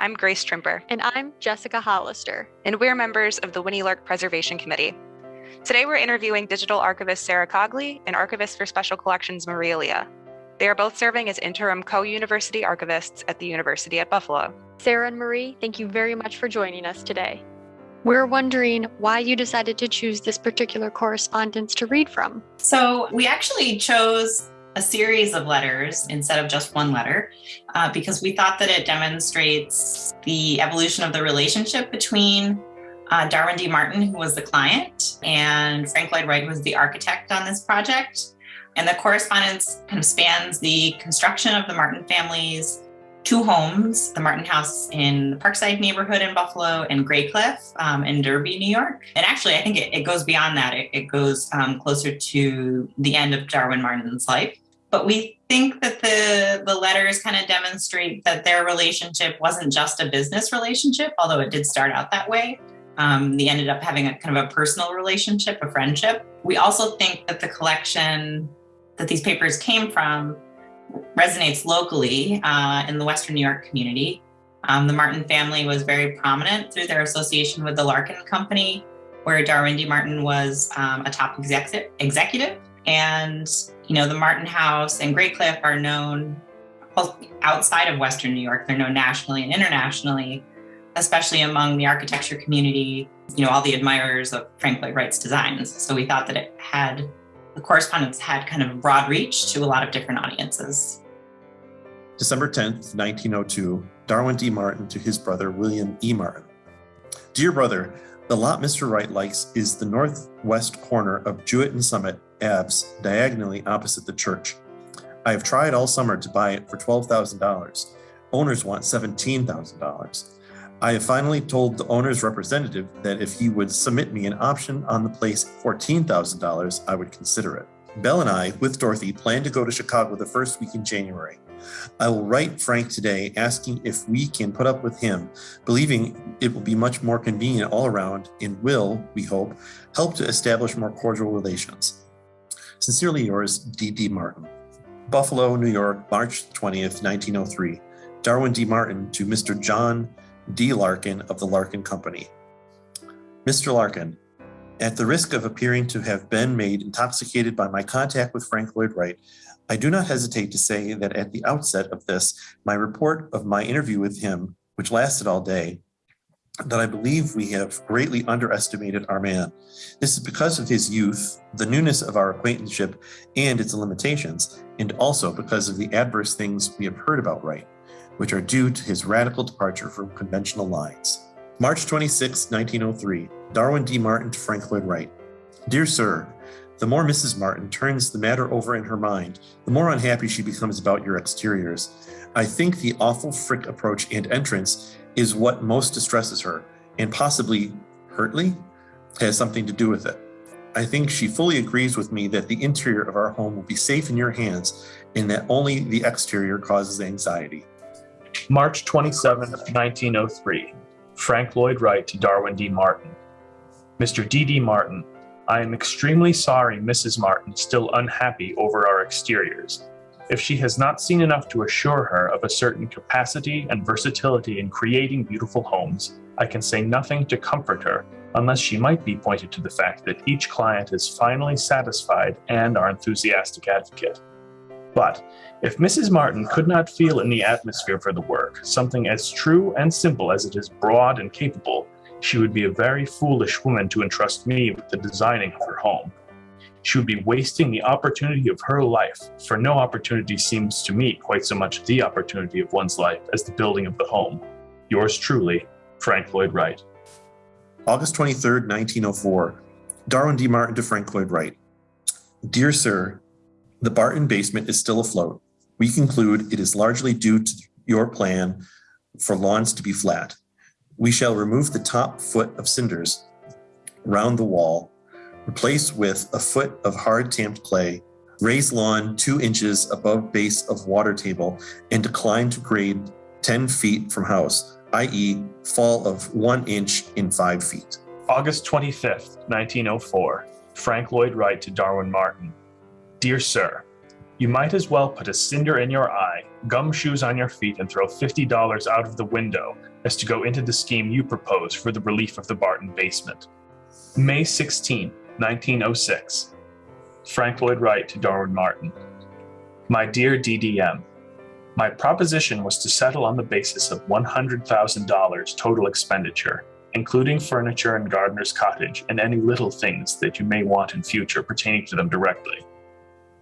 I'm Grace Trimper. And I'm Jessica Hollister. And we're members of the Winnie Lark Preservation Committee. Today we're interviewing digital archivist Sarah Cogley and archivist for Special Collections Maria Leah. They are both serving as interim co-university archivists at the University at Buffalo. Sarah and Marie, thank you very much for joining us today. We're wondering why you decided to choose this particular correspondence to read from. So we actually chose a series of letters instead of just one letter uh, because we thought that it demonstrates the evolution of the relationship between uh, Darwin D. Martin, who was the client, and Frank Lloyd Wright, who was the architect on this project. And the correspondence kind of spans the construction of the Martin family's two homes, the Martin House in the Parkside neighborhood in Buffalo and Graycliff um, in Derby, New York. And actually, I think it, it goes beyond that. It, it goes um, closer to the end of Darwin Martin's life. But we think that the, the letters kind of demonstrate that their relationship wasn't just a business relationship, although it did start out that way. Um, they ended up having a kind of a personal relationship, a friendship. We also think that the collection that these papers came from resonates locally uh, in the Western New York community. Um, the Martin family was very prominent through their association with the Larkin Company, where Darwin D. Martin was um, a top executive. executive. And, you know, the Martin House and Graycliff are known outside of Western New York. They're known nationally and internationally, especially among the architecture community, you know, all the admirers of Frank Lloyd Wright's designs. So we thought that it had the correspondence had kind of broad reach to a lot of different audiences. December 10th, 1902, Darwin D. Martin to his brother William E. Martin. Dear brother, the lot Mr. Wright likes is the northwest corner of Jewett and Summit Abs, diagonally opposite the church. I have tried all summer to buy it for $12,000. Owners want $17,000. I have finally told the owner's representative that if he would submit me an option on the place $14,000, I would consider it. Belle and I, with Dorothy, plan to go to Chicago the first week in January. I will write Frank today asking if we can put up with him, believing it will be much more convenient all around and will, we hope, help to establish more cordial relations. Sincerely yours, D.D. Martin. Buffalo, New York, March 20th, 1903. Darwin D. Martin to Mr. John D. Larkin of the Larkin Company. Mr. Larkin, at the risk of appearing to have been made intoxicated by my contact with Frank Lloyd Wright, I do not hesitate to say that at the outset of this, my report of my interview with him, which lasted all day, that I believe we have greatly underestimated our man. This is because of his youth, the newness of our acquaintanceship and its limitations, and also because of the adverse things we have heard about Wright which are due to his radical departure from conventional lines. March 26, 1903, Darwin D. Martin to Frank Lloyd Wright. Dear Sir, the more Mrs. Martin turns the matter over in her mind, the more unhappy she becomes about your exteriors. I think the awful Frick approach and entrance is what most distresses her, and possibly Heurtley has something to do with it. I think she fully agrees with me that the interior of our home will be safe in your hands and that only the exterior causes anxiety. March 27, 1903. Frank Lloyd Wright to Darwin D. Martin. Mr. D. D. Martin, I am extremely sorry Mrs. Martin is still unhappy over our exteriors. If she has not seen enough to assure her of a certain capacity and versatility in creating beautiful homes, I can say nothing to comfort her unless she might be pointed to the fact that each client is finally satisfied and our enthusiastic advocate. But if Mrs. Martin could not feel in the atmosphere for the work something as true and simple as it is broad and capable, she would be a very foolish woman to entrust me with the designing of her home. She would be wasting the opportunity of her life, for no opportunity seems to me quite so much the opportunity of one's life as the building of the home. Yours truly, Frank Lloyd Wright. August 23, 1904. Darwin D. Martin to Frank Lloyd Wright. Dear Sir, the Barton basement is still afloat. We conclude it is largely due to your plan for lawns to be flat. We shall remove the top foot of cinders round the wall, replace with a foot of hard tamped clay, raise lawn two inches above base of water table, and decline to grade 10 feet from house, i.e. fall of one inch in five feet. August 25th, 1904, Frank Lloyd Wright to Darwin Martin. Dear Sir, You might as well put a cinder in your eye, gum shoes on your feet, and throw $50 out of the window as to go into the scheme you propose for the relief of the Barton basement. May 16, 1906. Frank Lloyd Wright to Darwin Martin. My dear DDM, my proposition was to settle on the basis of $100,000 total expenditure, including furniture and gardener's cottage and any little things that you may want in future pertaining to them directly.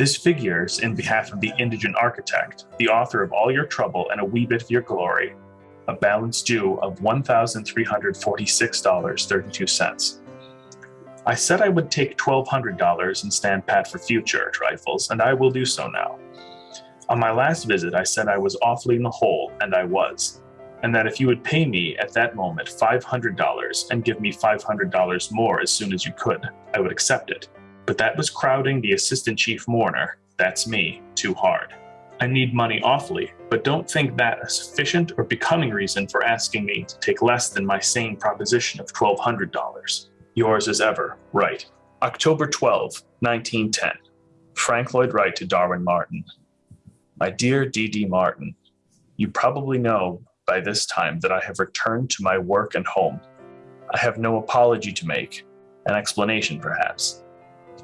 This figures in behalf of the indigent architect, the author of all your trouble and a wee bit of your glory, a balance due of $1,346.32. I said I would take $1,200 and stand pat for future trifles, and I will do so now. On my last visit, I said I was awfully in the hole, and I was, and that if you would pay me at that moment $500 and give me $500 more as soon as you could, I would accept it. But that was crowding the assistant chief mourner, that's me, too hard. I need money awfully, but don't think that a sufficient or becoming reason for asking me to take less than my sane proposition of $1,200. Yours as ever, Wright. October 12, 1910. Frank Lloyd Wright to Darwin Martin. My dear D.D. Martin, you probably know by this time that I have returned to my work and home. I have no apology to make, an explanation perhaps.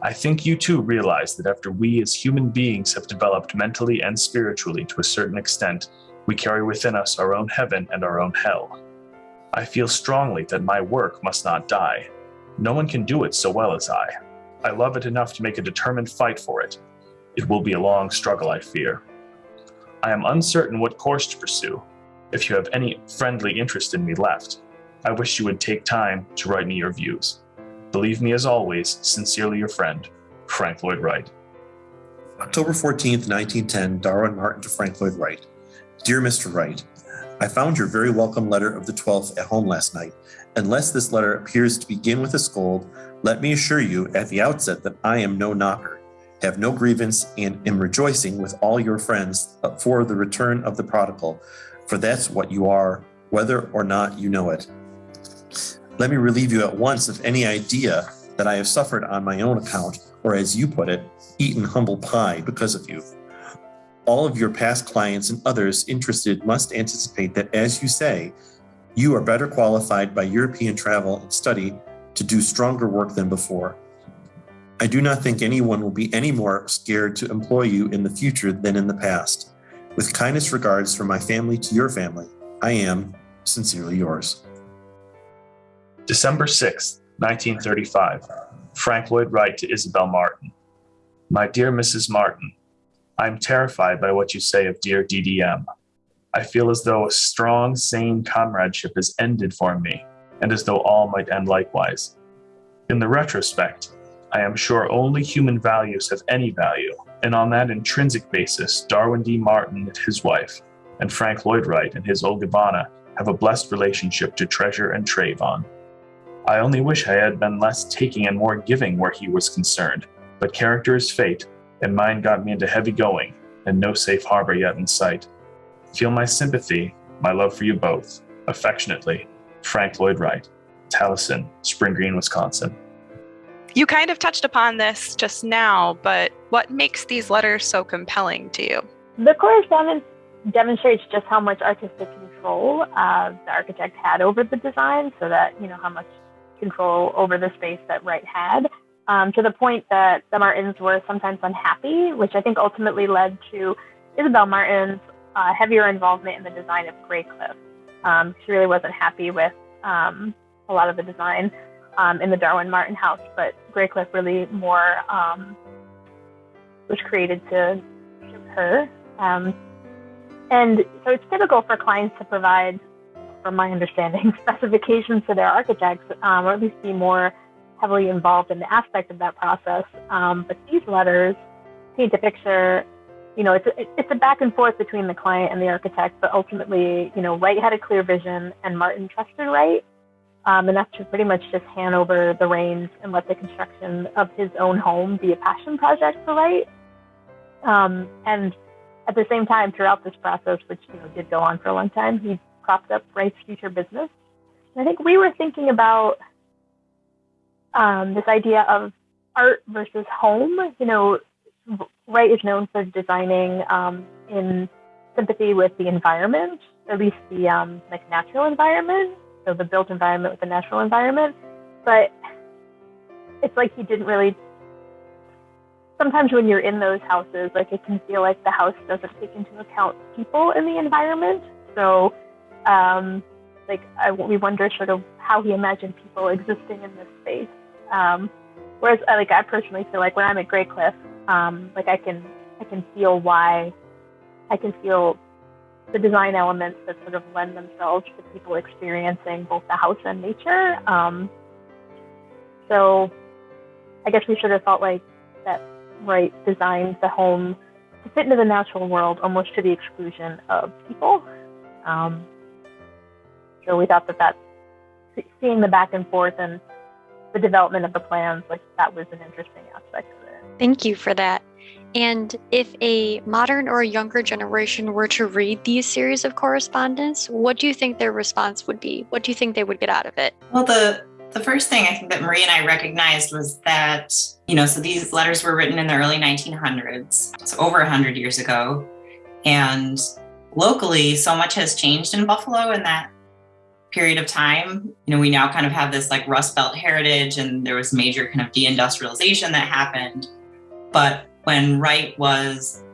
I think you too realize that after we as human beings have developed mentally and spiritually to a certain extent, we carry within us our own heaven and our own hell. I feel strongly that my work must not die. No one can do it so well as I. I love it enough to make a determined fight for it. It will be a long struggle, I fear. I am uncertain what course to pursue. If you have any friendly interest in me left, I wish you would take time to write me your views. Believe me as always, sincerely your friend, Frank Lloyd Wright. October 14th, 1910, Darwin Martin to Frank Lloyd Wright. Dear Mr. Wright, I found your very welcome letter of the 12th at home last night. Unless this letter appears to begin with a scold, let me assure you at the outset that I am no knocker, have no grievance, and am rejoicing with all your friends for the return of the prodigal, for that's what you are, whether or not you know it. Let me relieve you at once of any idea that I have suffered on my own account, or as you put it, eaten humble pie because of you. All of your past clients and others interested must anticipate that, as you say, you are better qualified by European travel and study to do stronger work than before. I do not think anyone will be any more scared to employ you in the future than in the past. With kindest regards from my family to your family, I am sincerely yours. December 6, 1935. Frank Lloyd Wright to Isabel Martin. My dear Mrs. Martin, I am terrified by what you say of dear DDM. I feel as though a strong, sane comradeship has ended for me, and as though all might end likewise. In the retrospect, I am sure only human values have any value, and on that intrinsic basis, Darwin D. Martin and his wife, and Frank Lloyd Wright and his Olgivanna have a blessed relationship to treasure and trave on. I only wish I had been less taking and more giving where he was concerned, but character is fate, and mine got me into heavy going, and no safe harbor yet in sight. Feel my sympathy, my love for you both. Affectionately, Frank Lloyd Wright, Taliesin, Spring Green, Wisconsin. You kind of touched upon this just now, but what makes these letters so compelling to you? The correspondence demonstrates just how much artistic control uh, the architect had over the design, so that, you know, how much control over the space that Wright had um, to the point that the Martins were sometimes unhappy, which I think ultimately led to Isabel Martin's uh, heavier involvement in the design of Graycliff. Um, she really wasn't happy with um, a lot of the design um, in the Darwin Martin house, but Graycliff really more um, was created to her. Um, and so it's typical for clients to provide, from my understanding, specifications to their architects, or at least be more heavily involved in the aspect of that process. Um, but these letters paint a picture. You know, it's a, it's a back and forth between the client and the architect, but ultimately, you know, Wright had a clear vision, and Martin trusted Wright um, enough to pretty much just hand over the reins and let the construction of his own home be a passion project for Wright. Um, and at the same time, throughout this process, which you know did go on for a long time, he propped up Wright's future business. And I think we were thinking about um, this idea of art versus home. You know, Wright is known for designing um, in sympathy with the environment, at least the um, like natural environment, so the built environment with the natural environment. But it's like he didn't really. Sometimes when you're in those houses, like it can feel like the house doesn't take into account people in the environment. So, um, like I, we wonder sort of how he imagined people existing in this space. Um, whereas, like I personally feel like when I'm at Graycliff, um, like I can I can feel why I can feel the design elements that sort of lend themselves to people experiencing both the house and nature. Um, so I guess we sort of felt like that Wright designed the home to fit into the natural world almost to the exclusion of people. Um, so we thought that that seeing the back and forth and the development of the plans, like that was an interesting aspect of it. Thank you for that. And if a modern or a younger generation were to read these series of correspondence, what do you think their response would be? What do you think they would get out of it? Well, the the first thing I think that Marie and I recognized was that, you know, so these letters were written in the early 1900s, so over 100 years ago. And locally, so much has changed in Buffalo in that period of time. You know, we now kind of have this like Rust Belt heritage, and there was major kind of deindustrialization that happened. But when Wright was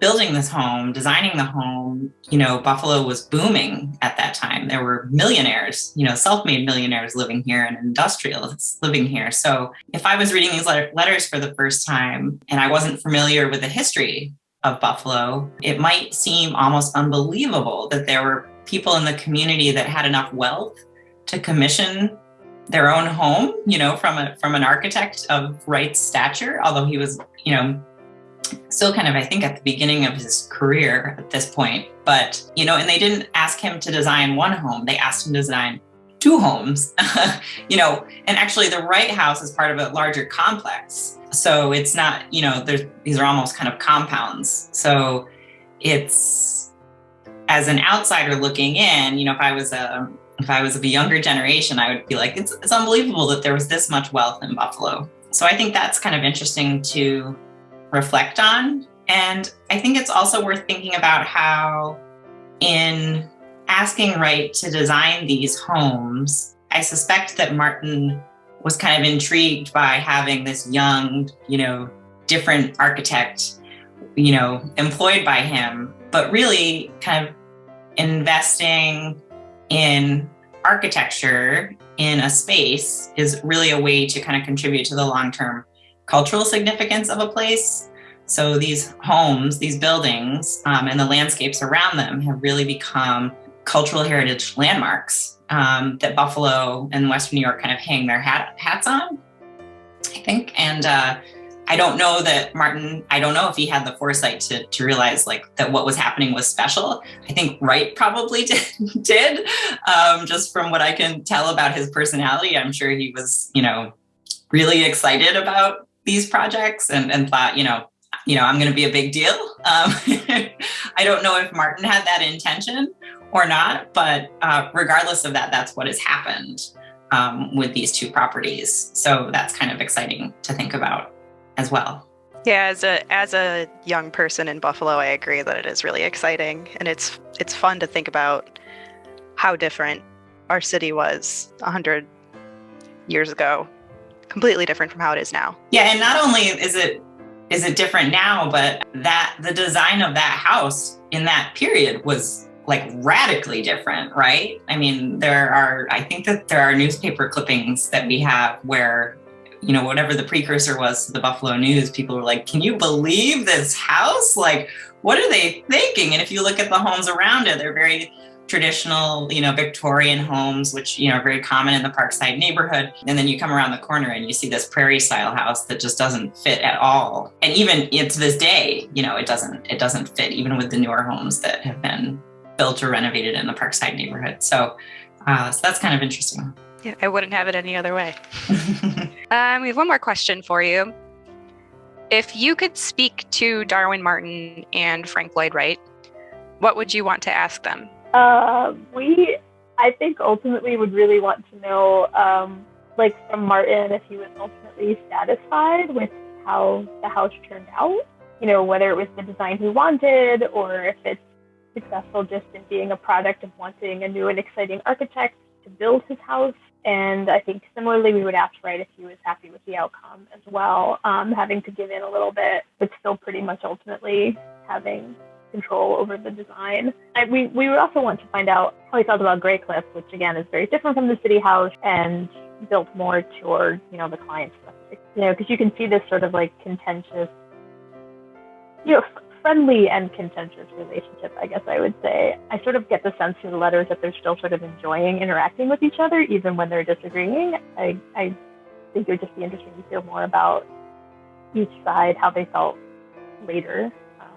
building this home, designing the home, you know, Buffalo was booming at that time. There were millionaires, you know, self-made millionaires living here and industrialists living here. So if I was reading these letters for the first time and I wasn't familiar with the history of Buffalo, it might seem almost unbelievable that there were people in the community that had enough wealth to commission their own home, you know, from a from an architect of Wright's stature, although he was, you know, still kind of, I think, at the beginning of his career at this point. But, you know, and they didn't ask him to design one home, they asked him to design two homes, you know, and actually the Wright House is part of a larger complex. So it's not, you know, there's, these are almost kind of compounds. So it's, as an outsider looking in, you know, if I was a, if I was of a younger generation, I would be like, it's, it's unbelievable that there was this much wealth in Buffalo. So I think that's kind of interesting to reflect on. And I think it's also worth thinking about how, in asking Wright to design these homes, I suspect that Martin was kind of intrigued by having this young, you know, different architect, you know, employed by him, but really kind of investing in architecture in a space is really a way to kind of contribute to the long-term cultural significance of a place. So these homes, these buildings, um, and the landscapes around them have really become cultural heritage landmarks um, that Buffalo and Western New York kind of hang their hat, hats on, I think. And uh, I don't know that Martin, I don't know if he had the foresight to, to realize like that what was happening was special. I think Wright probably did, um, just from what I can tell about his personality. I'm sure he was, you know, really excited about these projects and, and thought, you know, you know, I'm going to be a big deal. Um, I don't know if Martin had that intention or not, but uh, regardless of that, that's what has happened um, with these two properties. So that's kind of exciting to think about as well. Yeah, as a as a young person in Buffalo, I agree that it is really exciting, and it's it's fun to think about how different our city was hundred years ago completely different from how it is now. Yeah, and not only is it is it different now, but that the design of that house in that period was like radically different, right? I mean, there are I think that there are newspaper clippings that we have where you know, whatever the precursor was to the Buffalo News, people were like, can you believe this house? Like, what are they thinking? And if you look at the homes around it, they're very traditional, you know, Victorian homes, which, you know, are very common in the Parkside neighborhood. And then you come around the corner and you see this prairie style house that just doesn't fit at all. And even to this day, you know, it doesn't, it doesn't fit even with the newer homes that have been built or renovated in the Parkside neighborhood. So, uh, so that's kind of interesting. Yeah, I wouldn't have it any other way. um, we have one more question for you. If you could speak to Darwin Martin and Frank Lloyd Wright, what would you want to ask them? Uh, we, I think, ultimately would really want to know, um, like from Martin, if he was ultimately satisfied with how the house turned out. you know, whether it was the design he wanted or if it's successful just in being a product of wanting a new and exciting architect to build his house. And I think similarly, we would ask Wright if he was happy with the outcome as well, um, having to give in a little bit, but still pretty much ultimately having control over the design. I, we, we would also want to find out how he felt about Graycliff, which again is very different from the city house and built more toward, you know, the client's you know, because you can see this sort of like contentious, you know, friendly and contentious relationship, I guess I would say. I sort of get the sense through the letters that they're still sort of enjoying interacting with each other, even when they're disagreeing. I, I think it would just be interesting to hear more about each side, how they felt later um,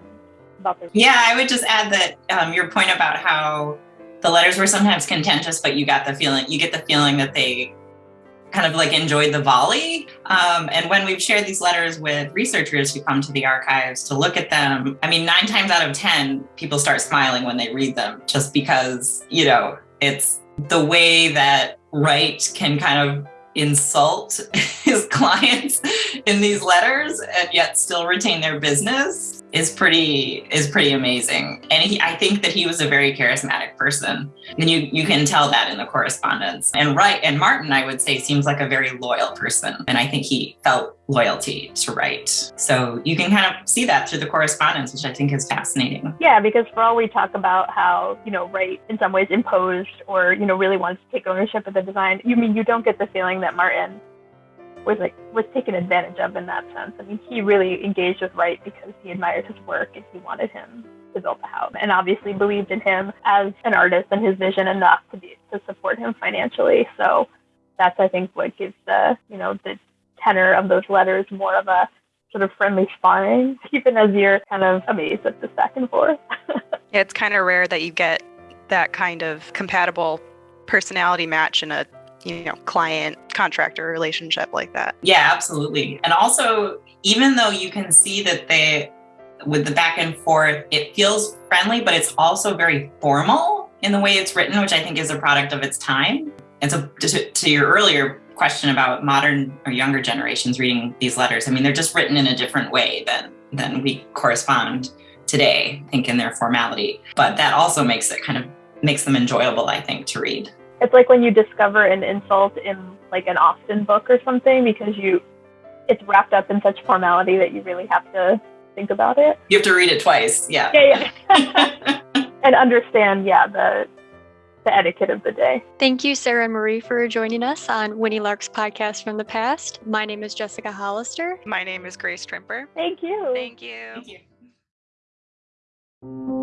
about their. Yeah, I would just add that um, your point about how the letters were sometimes contentious, but you got the feeling, you get the feeling that they kind of like enjoyed the volley. Um, and when we've shared these letters with researchers who come to the archives to look at them, I mean, nine times out of 10, people start smiling when they read them just because, you know, it's the way that Wright can kind of insult his clients in these letters and yet still retain their business is pretty is pretty amazing. And he, I think that he was a very charismatic person, and you you can tell that in the correspondence. And Wright and Martin, I would say, seems like a very loyal person, and I think he felt loyalty to Wright. So you can kind of see that through the correspondence, which I think is fascinating. Yeah, because for all we talk about how you know Wright in some ways imposed or you know really wants to take ownership of the design, you mean you don't get the feeling that Martin was like was taken advantage of in that sense. I mean, he really engaged with Wright because he admired his work and he wanted him to build the house, and obviously believed in him as an artist and his vision enough to be to support him financially. So that's I think what gives the you know the tenor of those letters more of a sort of friendly sparring, even as you're kind of amazed at the back and forth. yeah, it's kind of rare that you get that kind of compatible personality match in a you know client contractor relationship like that. Yeah absolutely. And also even though you can see that they with the back and forth it feels friendly but it's also very formal in the way it's written which i think is a product of its time. And so to, to your earlier question about modern or younger generations reading these letters i mean they're just written in a different way than than we correspond today i think in their formality. But that also makes it kind of makes them enjoyable i think to read it's like when you discover an insult in like an Austen book or something because you it's wrapped up in such formality that you really have to think about it. You have to read it twice. Yeah. Yeah, yeah. and understand, yeah, the the etiquette of the day. Thank you, Sarah and Marie, for joining us on Winnie Lark's podcast from the past. My name is Jessica Hollister. My name is Grace Trimper. Thank you. Thank you. Thank you.